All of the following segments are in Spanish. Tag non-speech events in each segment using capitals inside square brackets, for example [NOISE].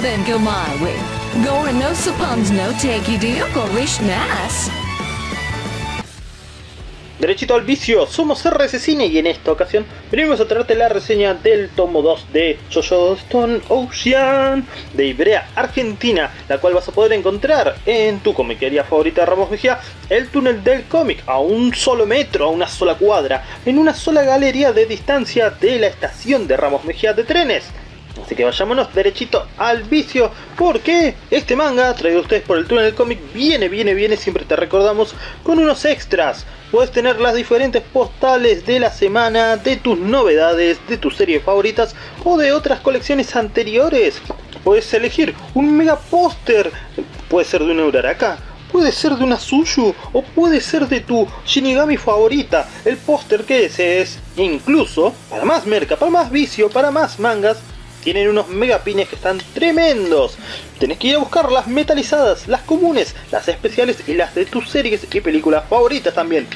then go my. Gore no suppons no take. Derechito al vicio, somos RS Cine y en esta ocasión venimos a traerte la reseña del tomo 2 de Jojo Stone Ocean de Ibrea, Argentina, la cual vas a poder encontrar en tu comiquería favorita de Ramos Mejía, el túnel del cómic, a un solo metro, a una sola cuadra, en una sola galería de distancia de la estación de Ramos Mejía de trenes. Así que vayámonos derechito al vicio, porque este manga, traído a ustedes por el túnel del cómic, viene, viene, viene, siempre te recordamos, con unos extras. Puedes tener las diferentes postales de la semana, de tus novedades, de tus series favoritas o de otras colecciones anteriores. Puedes elegir un mega póster, puede ser de una Uraraka, puede ser de una Suyu o puede ser de tu Shinigami favorita, el póster que desees. Incluso, para más merca, para más vicio, para más mangas, tienen unos megapines que están tremendos. Tenés que ir a buscar las metalizadas, las comunes, las especiales y las de tus series y películas favoritas también.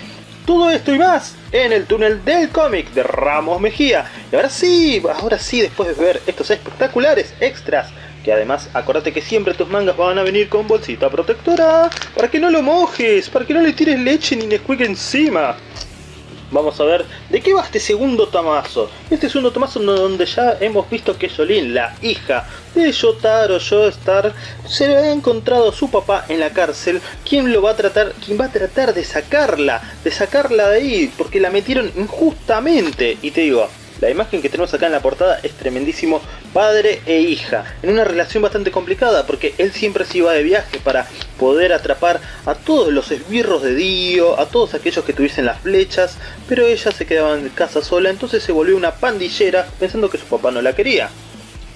Todo esto y más en el túnel del cómic de Ramos Mejía. Y ahora sí, ahora sí, después de ver estos espectaculares extras, que además acordate que siempre tus mangas van a venir con bolsita protectora, para que no lo mojes, para que no le tires leche ni Nesquik encima. Vamos a ver de qué va este segundo tomazo. Este segundo tomazo donde ya hemos visto que Jolín, la hija de Yotaro Joestar, se ha encontrado su papá en la cárcel, quien lo va a tratar, quien va a tratar de sacarla, de sacarla de ahí, porque la metieron injustamente. Y te digo, la imagen que tenemos acá en la portada es tremendísimo padre e hija, en una relación bastante complicada porque él siempre se iba de viaje para poder atrapar a todos los esbirros de Dio, a todos aquellos que tuviesen las flechas, pero ella se quedaba en casa sola, entonces se volvió una pandillera pensando que su papá no la quería.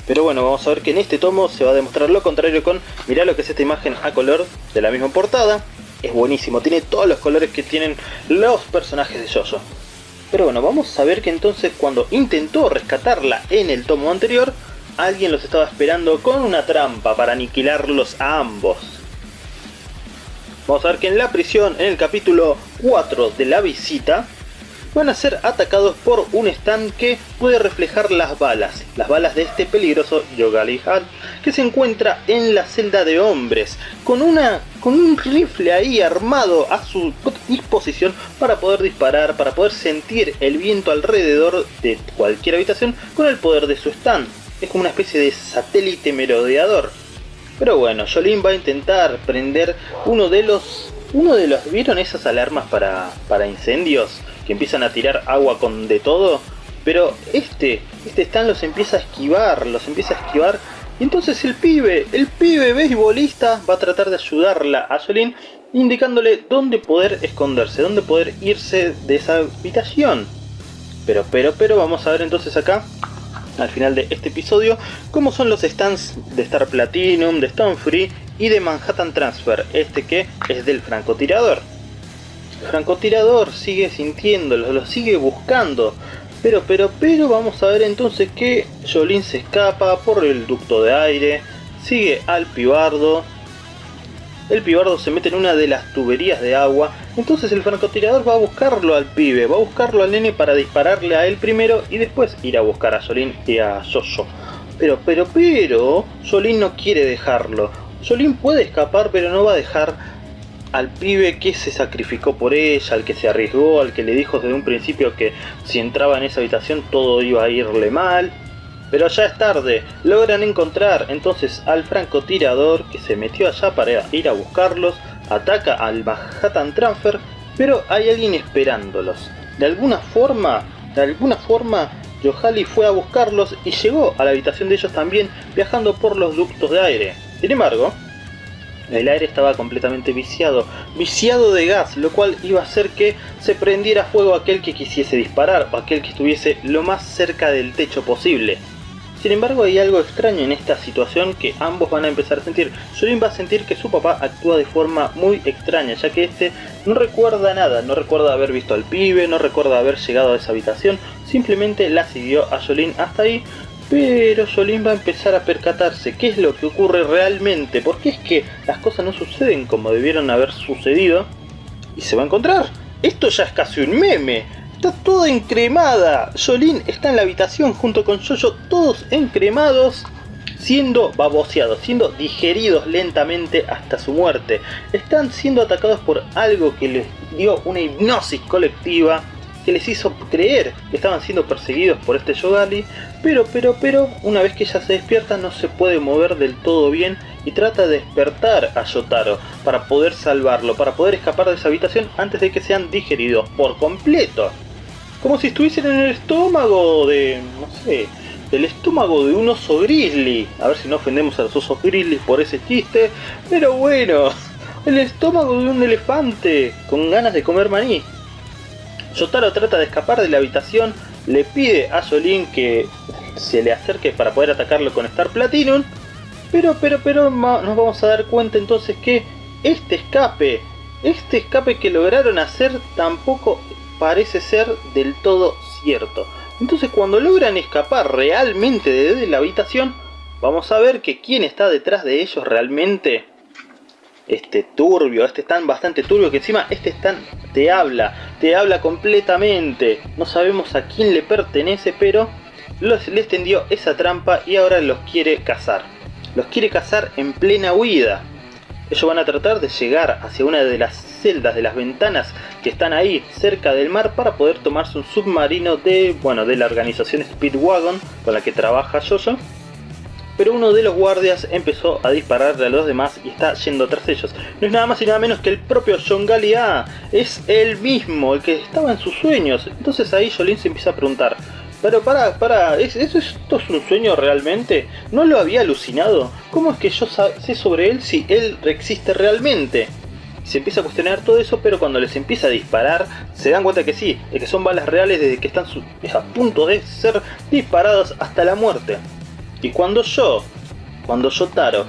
Pero bueno, vamos a ver que en este tomo se va a demostrar lo contrario con, mirá lo que es esta imagen a color de la misma portada. Es buenísimo, tiene todos los colores que tienen los personajes de Jojo. Pero bueno, vamos a ver que entonces cuando intentó rescatarla en el tomo anterior, alguien los estaba esperando con una trampa para aniquilarlos a ambos. Vamos a ver que en la prisión, en el capítulo 4 de la visita, van a ser atacados por un stand que puede reflejar las balas, las balas de este peligroso Yogali Hat que se encuentra en la celda de hombres, con, una, con un rifle ahí armado a su disposición para poder disparar, para poder sentir el viento alrededor de cualquier habitación con el poder de su stand. Es como una especie de satélite merodeador. Pero bueno, Jolín va a intentar prender uno de los... Uno de los... ¿Vieron esas alarmas para, para incendios? Que empiezan a tirar agua con de todo, pero este, este Stan los empieza a esquivar, los empieza a esquivar, y entonces el pibe, el pibe beisbolista va a tratar de ayudarla a Jolene, indicándole dónde poder esconderse, dónde poder irse de esa habitación. Pero, pero, pero, vamos a ver entonces acá, al final de este episodio, cómo son los stands de Star Platinum, de Stone Free y de Manhattan Transfer, este que es del francotirador. Francotirador sigue sintiéndolo, lo sigue buscando. Pero, pero, pero vamos a ver entonces que Jolín se escapa por el ducto de aire, sigue al pibardo. El pibardo se mete en una de las tuberías de agua. Entonces el francotirador va a buscarlo al pibe, va a buscarlo al nene para dispararle a él primero y después ir a buscar a Jolín y a Jojo. Pero, pero, pero, Jolín no quiere dejarlo. Jolín puede escapar pero no va a dejar al pibe que se sacrificó por ella, al que se arriesgó, al que le dijo desde un principio que si entraba en esa habitación todo iba a irle mal. Pero ya es tarde, logran encontrar entonces al francotirador que se metió allá para ir a buscarlos, ataca al Manhattan Transfer, pero hay alguien esperándolos. De alguna forma, de alguna forma, Yohali fue a buscarlos y llegó a la habitación de ellos también viajando por los ductos de aire. Sin embargo, el aire estaba completamente viciado, viciado de gas, lo cual iba a hacer que se prendiera fuego aquel que quisiese disparar o aquel que estuviese lo más cerca del techo posible. Sin embargo hay algo extraño en esta situación que ambos van a empezar a sentir. Jolin va a sentir que su papá actúa de forma muy extraña, ya que este no recuerda nada, no recuerda haber visto al pibe, no recuerda haber llegado a esa habitación, simplemente la siguió a Jolin hasta ahí, pero Jolín va a empezar a percatarse qué es lo que ocurre realmente, porque es que las cosas no suceden como debieron haber sucedido, y se va a encontrar. Esto ya es casi un meme. Está toda encremada. Jolín está en la habitación junto con Jojo, todos encremados. siendo baboseados, siendo digeridos lentamente hasta su muerte. Están siendo atacados por algo que les dio una hipnosis colectiva que les hizo creer que estaban siendo perseguidos por este Yogali, pero, pero, pero, una vez que ella se despierta no se puede mover del todo bien y trata de despertar a Yotaro para poder salvarlo, para poder escapar de esa habitación antes de que sean digeridos por completo. Como si estuviesen en el estómago de, no sé, del estómago de un oso grizzly. A ver si no ofendemos a los osos grizzly por ese chiste, pero bueno, [LAUGHS] el estómago de un elefante con ganas de comer maní. Yotaro trata de escapar de la habitación, le pide a Jolin que se le acerque para poder atacarlo con Star Platinum, pero, pero, pero nos vamos a dar cuenta entonces que este escape, este escape que lograron hacer tampoco parece ser del todo cierto. Entonces cuando logran escapar realmente de la habitación, vamos a ver que quién está detrás de ellos realmente este turbio, este tan bastante turbio que encima este tan te habla, te habla completamente. No sabemos a quién le pertenece, pero los, les tendió esa trampa y ahora los quiere cazar. Los quiere cazar en plena huida. Ellos van a tratar de llegar hacia una de las celdas de las ventanas que están ahí cerca del mar para poder tomarse un submarino de, bueno, de la organización Speedwagon con la que trabaja Jojo pero uno de los guardias empezó a dispararle a los demás y está yendo tras ellos. No es nada más y nada menos que el propio John Gallia, es el mismo, el que estaba en sus sueños. Entonces ahí Jolene se empieza a preguntar, pero para, para, ¿es, ¿esto es un sueño realmente? ¿No lo había alucinado? ¿Cómo es que yo sé sobre él si él existe realmente? Se empieza a cuestionar todo eso, pero cuando les empieza a disparar, se dan cuenta que sí, que son balas reales desde que están a punto de ser disparados hasta la muerte. Y cuando yo, cuando Yotaro,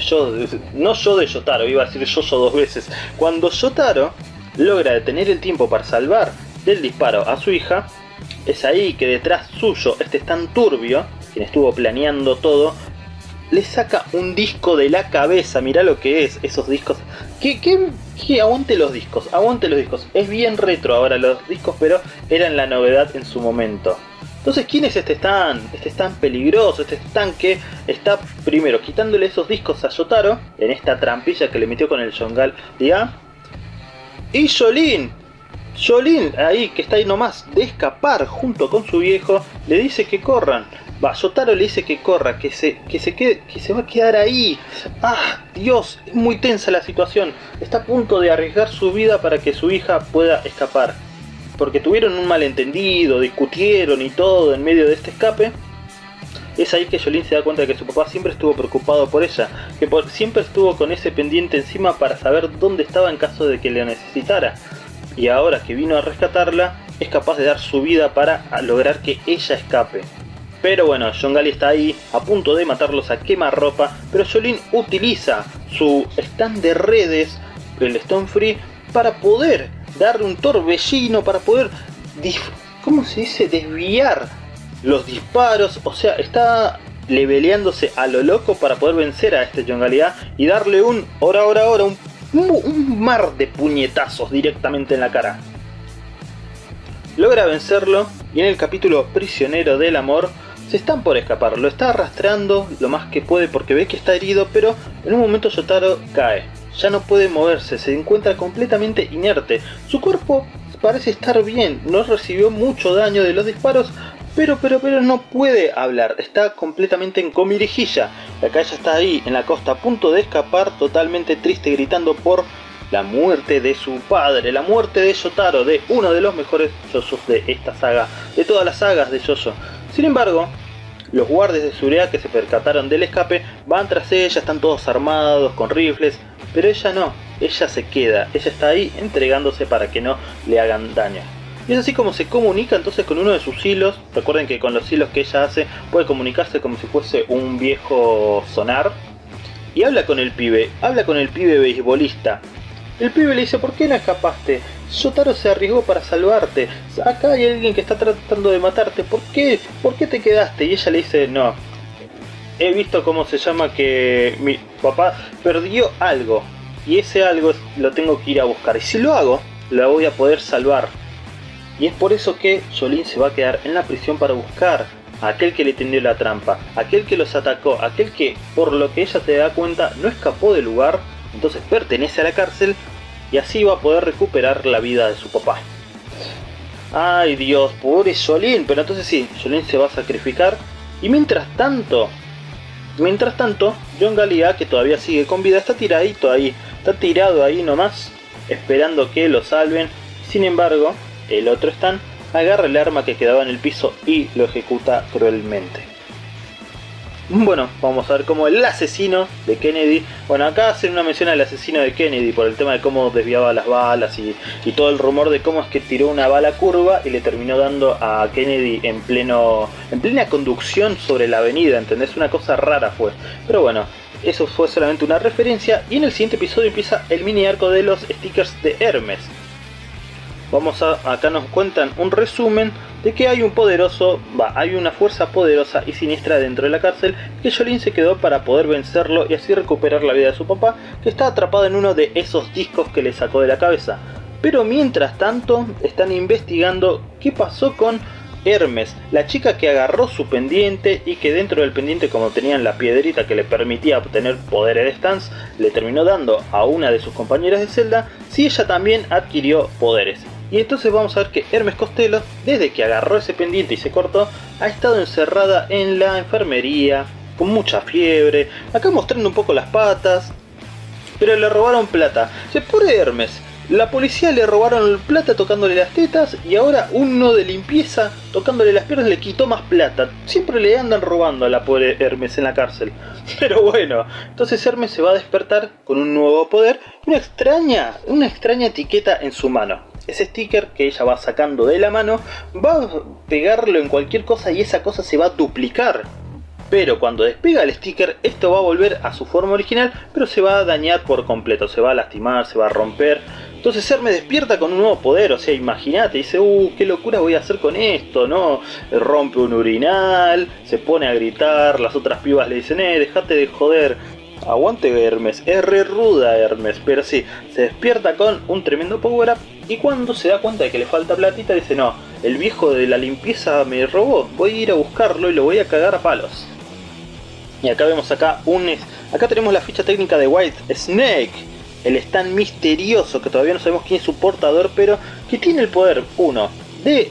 yo, no yo de Yotaro, iba a decir yo dos veces, cuando Yotaro logra detener el tiempo para salvar del disparo a su hija, es ahí que detrás suyo, este es tan turbio, quien estuvo planeando todo, le saca un disco de la cabeza, mira lo que es, esos discos. Que, que, aguante los discos, aguante los discos. Es bien retro ahora los discos, pero eran la novedad en su momento. Entonces, ¿quién es este stand? Este stand peligroso, este stand que está primero quitándole esos discos a Yotaro en esta trampilla que le metió con el Yongal Dia. Y Jolin, Jolin, ahí que está ahí nomás de escapar junto con su viejo, le dice que corran. Va, Yotaro le dice que corra, que se, que se quede, que se va a quedar ahí. ¡Ah! Dios, es muy tensa la situación. Está a punto de arriesgar su vida para que su hija pueda escapar porque tuvieron un malentendido, discutieron y todo en medio de este escape, es ahí que Jolene se da cuenta de que su papá siempre estuvo preocupado por ella, que siempre estuvo con ese pendiente encima para saber dónde estaba en caso de que le necesitara. Y ahora que vino a rescatarla, es capaz de dar su vida para lograr que ella escape. Pero bueno, John Gali está ahí, a punto de matarlos a quemarropa, pero Jolene utiliza su stand de redes, el Stone Free, para poder darle un torbellino para poder, ¿cómo se dice? Desviar los disparos. O sea, está leveleándose a lo loco para poder vencer a este Yongalidad y darle un, ahora, ahora, ahora, un, un mar de puñetazos directamente en la cara. Logra vencerlo y en el capítulo Prisionero del Amor se están por escapar, lo está arrastrando lo más que puede porque ve que está herido, pero en un momento Yotaro cae ya no puede moverse, se encuentra completamente inerte. Su cuerpo parece estar bien, no recibió mucho daño de los disparos, pero, pero, pero no puede hablar, está completamente en comirijilla. La calle está ahí, en la costa, a punto de escapar, totalmente triste, gritando por la muerte de su padre, la muerte de Yotaro, de uno de los mejores Yosos de esta saga, de todas las sagas de Yoso. Sin embargo, los guardias de seguridad que se percataron del escape van tras ella, están todos armados, con rifles, pero ella no, ella se queda, ella está ahí entregándose para que no le hagan daño. Y es así como se comunica entonces con uno de sus hilos. Recuerden que con los hilos que ella hace puede comunicarse como si fuese un viejo sonar. Y habla con el pibe, habla con el pibe beisbolista. El pibe le dice, ¿por qué no escapaste? Yotaro se arriesgó para salvarte. Acá hay alguien que está tratando de matarte. ¿Por qué? ¿Por qué te quedaste? Y ella le dice, no, he visto cómo se llama que mi papá perdió algo y ese algo lo tengo que ir a buscar y si lo hago la voy a poder salvar y es por eso que Jolene se va a quedar en la prisión para buscar aquel que le tendió la trampa, aquel que los atacó, aquel que, por lo que ella se da cuenta, no escapó del lugar, entonces pertenece a la cárcel y así va a poder recuperar la vida de su papá. Ay Dios, pobre Jolín, pero entonces sí, Jolín se va a sacrificar y mientras tanto, mientras tanto, John Gallia, que todavía sigue con vida, está tiradito ahí, está tirado ahí nomás, esperando que lo salven. Sin embargo, el otro Stan agarra el arma que quedaba en el piso y lo ejecuta cruelmente. Bueno, vamos a ver cómo el asesino de Kennedy... Bueno, acá hacen una mención al asesino de Kennedy por el tema de cómo desviaba las balas y, todo el rumor de cómo es que tiró una bala curva y le terminó dando a Kennedy en pleno en plena conducción sobre la avenida, ¿entendés? Una cosa rara fue. Pero bueno, eso fue solamente una referencia y en el siguiente episodio empieza el mini arco de los stickers de Hermes. Vamos a, acá nos cuentan un resumen de que hay un poderoso, va, hay una fuerza poderosa y siniestra dentro de la cárcel que Jolene se quedó para poder vencerlo y así recuperar la vida de su papá que está atrapado en uno de esos discos que le sacó de la cabeza. Pero mientras tanto están investigando qué pasó con Hermes, la chica que agarró su pendiente y que dentro del pendiente como tenían la piedrita que le permitía obtener poderes de stance, le terminó dando a una de sus compañeras de celda si ella también adquirió poderes. Y entonces vamos a ver que Hermes Costello, desde que agarró ese pendiente y se cortó, ha estado encerrada en la enfermería, con mucha fiebre, acá mostrando un poco las patas, pero le robaron plata. Se pone Hermes, la policía le robaron plata tocándole las tetas y ahora uno de limpieza tocándole las piernas le quitó más plata. Siempre le andan robando a la pobre Hermes en la cárcel. [LAUGHS] Pero bueno, entonces Hermes se va a despertar con un nuevo poder y una extraña, una extraña etiqueta en su mano. Ese sticker que ella va sacando de la mano va a pegarlo en cualquier cosa y esa cosa se va a duplicar. Pero cuando despega el sticker, esto va a volver a su forma original, pero se va a dañar por completo, se va a lastimar, se va a romper. Entonces Ser me despierta con un nuevo poder, o sea, imagínate, dice, uh, qué locura voy a hacer con esto, ¿no? Rompe un urinal, se pone a gritar, las otras pibas le dicen, eh, dejate de joder, Aguante Hermes, es re ruda Hermes, pero sí, se despierta con un tremendo power up y cuando se da cuenta de que le falta platita dice no, el viejo de la limpieza me robó, voy a ir a buscarlo y lo voy a cagar a palos. Y acá vemos acá un... Acá tenemos la ficha técnica de White Snake, el stand misterioso que todavía no sabemos quién es su portador, pero que tiene el poder, uno, de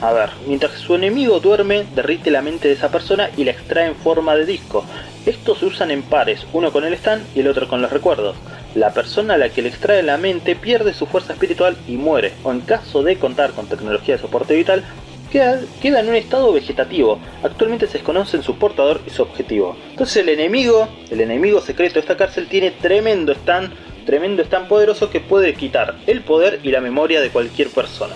a ver, mientras su enemigo duerme, derrite la mente de esa persona y la extrae en forma de disco. Estos se usan en pares, uno con el stand y el otro con los recuerdos. La persona a la que le extrae la mente pierde su fuerza espiritual y muere, o en caso de contar con tecnología de soporte vital, queda, queda en un estado vegetativo. Actualmente se desconocen su portador y su objetivo. Entonces el enemigo, el enemigo secreto de esta cárcel tiene tremendo stand, tremendo stand poderoso que puede quitar el poder y la memoria de cualquier persona.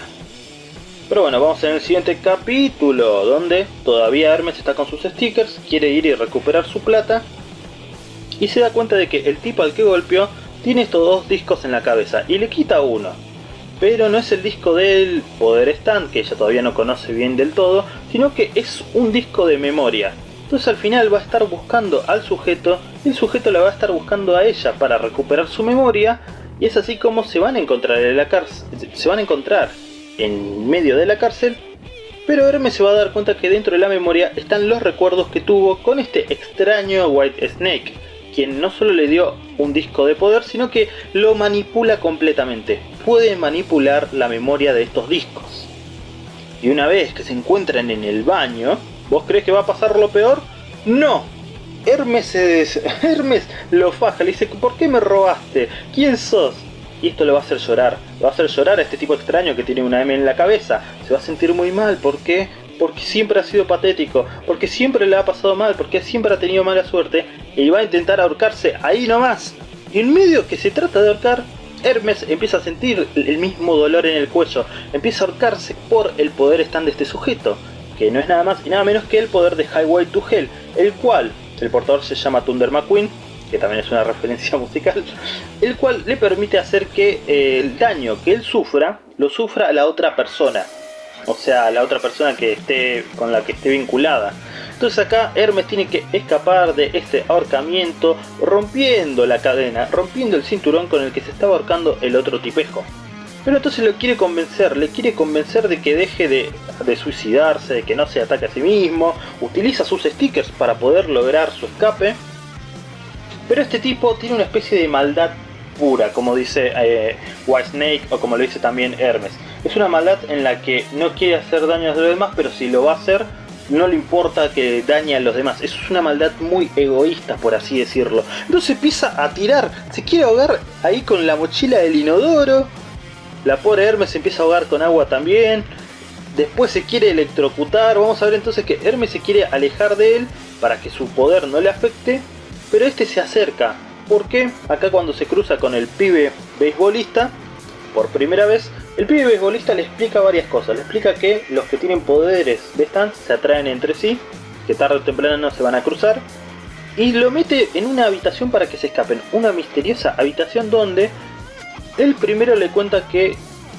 Pero bueno, vamos en el siguiente capítulo, donde todavía Hermes está con sus stickers, quiere ir y recuperar su plata, y se da cuenta de que el tipo al que golpeó tiene estos dos discos en la cabeza, y le quita uno. Pero no es el disco del Poder Stand, que ella todavía no conoce bien del todo, sino que es un disco de memoria. Entonces al final va a estar buscando al sujeto, y el sujeto la va a estar buscando a ella para recuperar su memoria, y es así como se van a encontrar en la cárcel, se van a encontrar en medio de la cárcel, pero Hermes se va a dar cuenta que dentro de la memoria están los recuerdos que tuvo con este extraño White Snake, quien no solo le dio un disco de poder, sino que lo manipula completamente. Puede manipular la memoria de estos discos. Y una vez que se encuentran en el baño, ¿vos crees que va a pasar lo peor? ¡No! Hermes, es... [LAUGHS] Hermes lo faja, le dice, ¿por qué me robaste? ¿Quién sos? y esto le va a hacer llorar. Va a hacer llorar a este tipo extraño que tiene una M en la cabeza. Se va a sentir muy mal. ¿Por qué? Porque siempre ha sido patético. Porque siempre le ha pasado mal. Porque siempre ha tenido mala suerte. Y va a intentar ahorcarse ahí nomás. Y en medio que se trata de ahorcar, Hermes empieza a sentir el mismo dolor en el cuello. Empieza a ahorcarse por el poder stand de este sujeto. Que no es nada más y nada menos que el poder de Highway to Hell. El cual, el portador se llama Thunder McQueen que también es una [LAUGHS] referencia musical, el cual le permite hacer que eh, el daño que él sufra, lo sufra la otra persona. O sea, la otra persona que esté con la que esté vinculada. Entonces acá Hermes tiene que escapar de este ahorcamiento rompiendo la cadena, rompiendo el cinturón con el que se estaba ahorcando el otro tipejo. Pero entonces lo quiere convencer, le quiere convencer de que deje de, suicidarse, de que no se ataque a sí mismo, utiliza sus stickers para poder lograr su escape. Pero este tipo tiene una especie de maldad pura, como dice eh, White Snake o como lo dice también Hermes. Es una maldad en la que no quiere hacer daño a los demás, pero si lo va a hacer, no le importa que dañe a los demás. Eso es una maldad muy egoísta, por así decirlo. Entonces empieza a tirar, se quiere ahogar ahí con la mochila del inodoro. La pobre Hermes se empieza a ahogar con agua también. Después se quiere electrocutar. Vamos a ver entonces que Hermes se quiere alejar de él para que su poder no le afecte. Pero este se acerca. Porque acá cuando se cruza con el pibe beisbolista, por primera vez, el pibe beisbolista le explica varias cosas. Le explica que los que tienen poderes de stand se atraen entre sí, que tarde o temprano se van a cruzar. Y lo mete en una habitación para que se escapen. Una misteriosa habitación donde él primero le cuenta que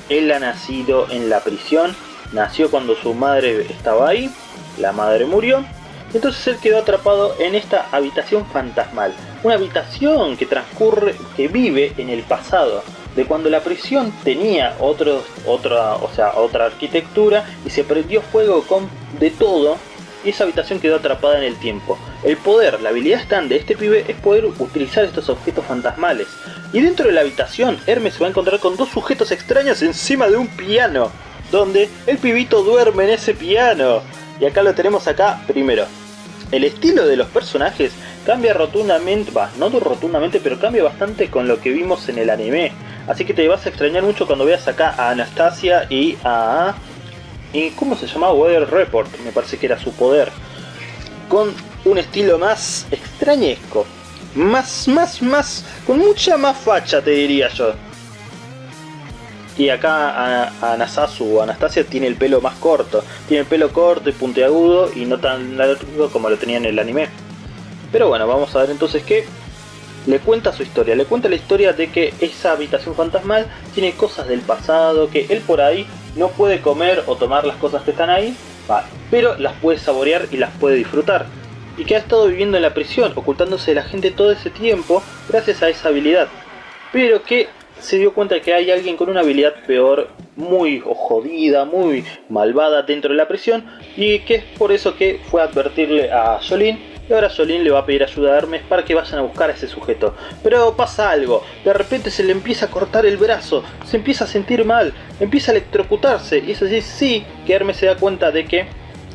él ha nacido en la prisión. Nació cuando su madre estaba ahí. La madre murió. Entonces él quedó atrapado en esta habitación fantasmal. Una habitación que transcurre, que vive en el pasado de cuando la prisión tenía otro, otra, o sea, otra arquitectura y se prendió fuego con de todo y esa habitación quedó atrapada en el tiempo. El poder, la habilidad stand de este pibe es poder utilizar estos objetos fantasmales. Y dentro de la habitación, Hermes se va a encontrar con dos sujetos extraños encima de un piano, donde el pibito duerme en ese piano. Y acá lo tenemos acá primero. El estilo de los personajes cambia rotundamente, va, no rotundamente, pero cambia bastante con lo que vimos en el anime. Así que te vas a extrañar mucho cuando veas acá a Anastasia y a... ¿Y cómo se llamaba? Weather Report, me parece que era su poder. Con un estilo más extrañesco. Más, más, más... Con mucha más facha te diría yo. Y acá a, o Anastasia tiene el pelo más corto. Tiene el pelo corto y puntiagudo y no tan largo como lo tenía en el anime. Pero bueno, vamos a ver entonces qué le cuenta su historia, le cuenta la historia de que esa habitación fantasmal tiene cosas del pasado, que él por ahí no puede comer o tomar las cosas que están ahí, pero las puede saborear y las puede disfrutar. Y que ha estado viviendo en la prisión, ocultándose de la gente todo ese tiempo gracias a esa habilidad. Pero que se dio cuenta que hay alguien con una habilidad peor, muy jodida, muy malvada dentro de la prisión, y que es por eso que fue a advertirle a Jolene y ahora Solín le va a pedir ayuda a Hermes para que vayan a buscar a ese sujeto. Pero pasa algo, de repente se le empieza a cortar el brazo, se empieza a sentir mal, empieza a electrocutarse y es así sí que Hermes se da cuenta de que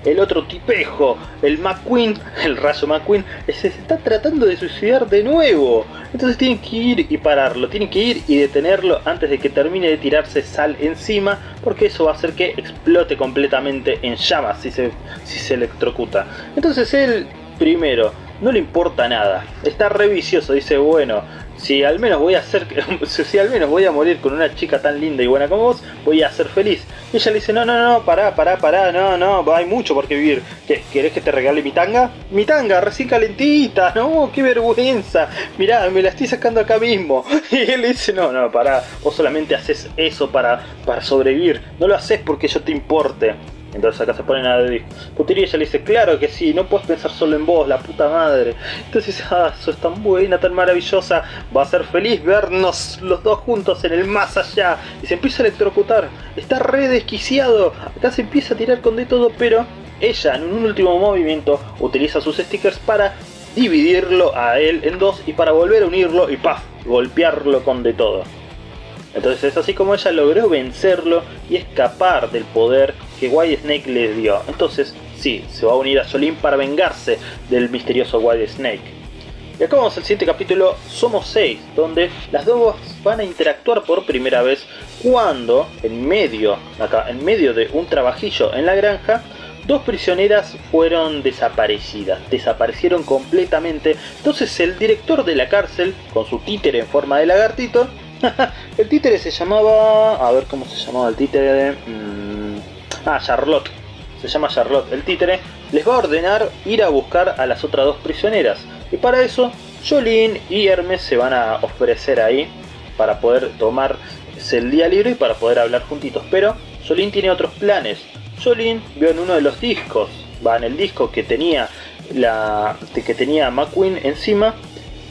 el otro tipejo, el McQueen, [LAUGHS] el rayo McQueen, se está tratando de suicidar de nuevo. Entonces tienen que ir y pararlo, tienen que ir y detenerlo antes de que termine de tirarse sal encima, porque eso va a hacer que explote completamente en llamas si se, si se electrocuta. Entonces él Primero, no le importa nada. Está re vicioso, dice, bueno, si al menos voy a ser, [LAUGHS] si al menos voy a morir con una chica tan linda y buena como vos, voy a ser feliz. Y ella le dice, no, no, no, pará, pará, pará, no, no, hay mucho por qué vivir. ¿Qué, ¿Querés que te regale mi tanga? Mi tanga, recién calentita, [LAUGHS] no, qué vergüenza. Mirá, me la estoy sacando acá mismo. [LAUGHS] Y él le dice, no, no, pará, vos solamente haces eso para, para sobrevivir. No lo haces porque yo te importe. Entonces acá se ponen a discutir y ella le dice, claro que sí, no puedes pensar solo en vos, la puta madre. Entonces [LAUGHS] ah, sos tan buena, tan maravillosa, va a ser feliz vernos los dos juntos en el más allá. Y se empieza a electrocutar, está re desquiciado, acá se empieza a tirar con de todo, pero ella en un último movimiento utiliza sus stickers para dividirlo a él en dos y para volver a unirlo y paf, golpearlo con de todo. Entonces es así como ella logró vencerlo y escapar del poder que White Snake le dio. Entonces, sí, se va a unir a Solín para vengarse del misterioso White Snake. Y acá vamos al siguiente capítulo, Somos 6, donde las dos van a interactuar por primera vez cuando, en medio, acá, en medio de un trabajillo en la granja, dos prisioneras fueron desaparecidas, desaparecieron completamente. Entonces el director de la cárcel, con su títere en forma de lagartito, [LAUGHS] el títere se llamaba... a ver cómo se llamaba el títere... Mm, ah, Charlotte. Se llama Charlotte. El títere les va a ordenar ir a buscar a las otras dos prisioneras. Y para eso, Jolene y Hermes se van a ofrecer ahí para poder tomar el día libre y para poder hablar juntitos. Pero Jolene tiene otros planes. Jolene vio en uno de los discos, va en el disco que tenía la que tenía McQueen encima,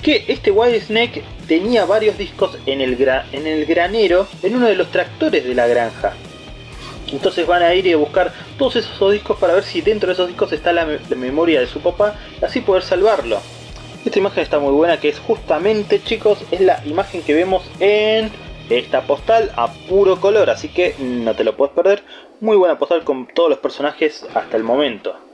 que este White Snake tenía varios discos en el, en el granero, en uno de los tractores de la granja. Entonces van a ir y a buscar todos esos discos para ver si dentro de esos discos está la, memoria de su papá, así poder salvarlo. Esta imagen está muy buena, que es justamente, chicos, es la imagen que vemos en esta postal a puro color, así que no te lo puedes perder. Muy buena postal con todos los personajes hasta el momento.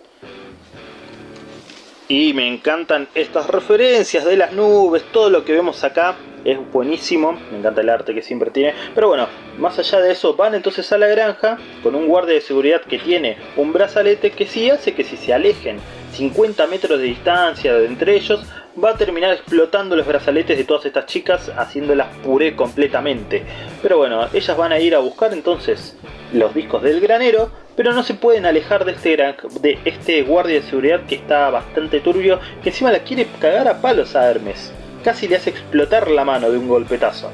Y me encantan estas referencias de las nubes, todo lo que vemos acá es buenísimo, me encanta el arte que siempre tiene. Pero bueno, más allá de eso, van entonces a la granja con un guardia de seguridad que tiene un brazalete que sí hace que si se alejen 50 metros de distancia de entre ellos, va a terminar explotando los brazaletes de todas estas chicas, haciéndolas puré completamente. Pero bueno, ellas van a ir a buscar entonces los discos del granero, pero no se pueden alejar de este, de este guardia de seguridad que está bastante turbio, que encima la quiere cagar a palos a Hermes. Casi le hace explotar la mano de un golpetazo.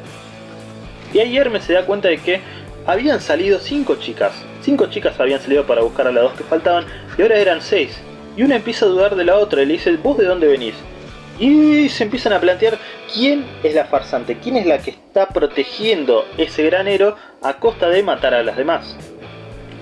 Y ahí Hermes se da cuenta de que habían salido cinco chicas. Cinco chicas habían salido para buscar a las dos que faltaban y ahora eran seis. Y una empieza a dudar de la otra y le dice, ¿vos de dónde venís? Y se empiezan a plantear quién es la farsante, quién es la que está protegiendo ese granero a costa de matar a las demás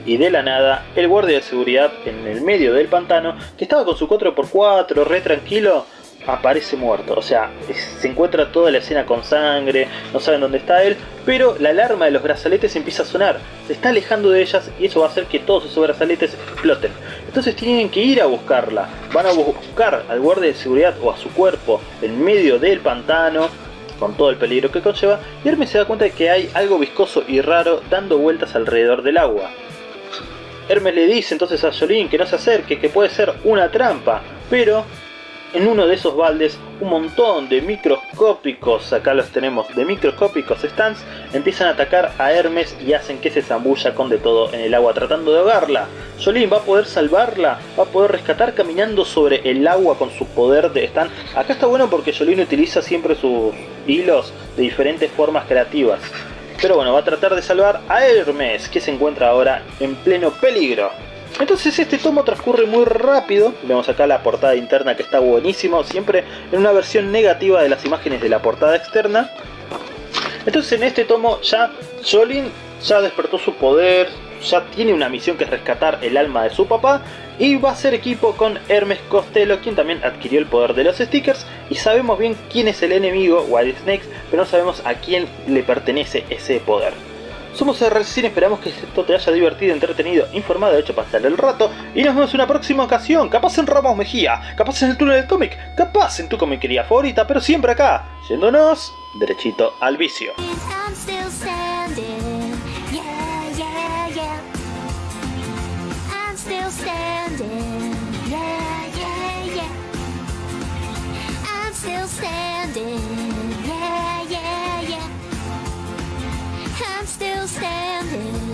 y de la nada, el guardia de seguridad en el medio del pantano, que estaba con su 4x4 re tranquilo, aparece muerto. O sea, se encuentra toda la escena con sangre, no saben dónde está él, pero la alarma de los brazaletes empieza a sonar. Se está alejando de ellas y eso va a hacer que todos esos brazaletes exploten. Entonces tienen que ir a buscarla. Van a buscar al guardia de seguridad o a su cuerpo en medio del pantano con todo el peligro que conlleva, y Hermes se da cuenta de que hay algo viscoso y raro dando vueltas alrededor del agua. Hermes le dice entonces a Jolín que no se acerque, que puede ser una trampa, pero en uno de esos baldes un montón de microscópicos, acá los tenemos, de microscópicos stands, empiezan a atacar a Hermes y hacen que se zambulla con de todo en el agua tratando de ahogarla. Jolín va a poder salvarla, va a poder rescatar caminando sobre el agua con su poder de stand. Acá está bueno porque Jolín utiliza siempre sus hilos de diferentes formas creativas. Pero bueno, va a tratar de salvar a Hermes, que se encuentra ahora en pleno peligro. Entonces este tomo transcurre muy rápido, vemos acá la portada interna que está buenísimo, siempre en una versión negativa de las imágenes de la portada externa. Entonces en este tomo ya Jolin ya despertó su poder, ya tiene una misión que es rescatar el alma de su papá y va a ser equipo con Hermes Costello, quien también adquirió el poder de los stickers y sabemos bien quién es el enemigo, Wild Snakes, pero no sabemos a quién le pertenece ese poder. Somos RCine, esperamos que esto te haya divertido, entretenido, informado, hecho pasar el rato y nos vemos en una próxima ocasión, capaz en Ramos Mejía, capaz en el túnel del cómic, capaz en tu comiquería favorita, pero siempre acá, yéndonos derechito al vicio. I'm still standing.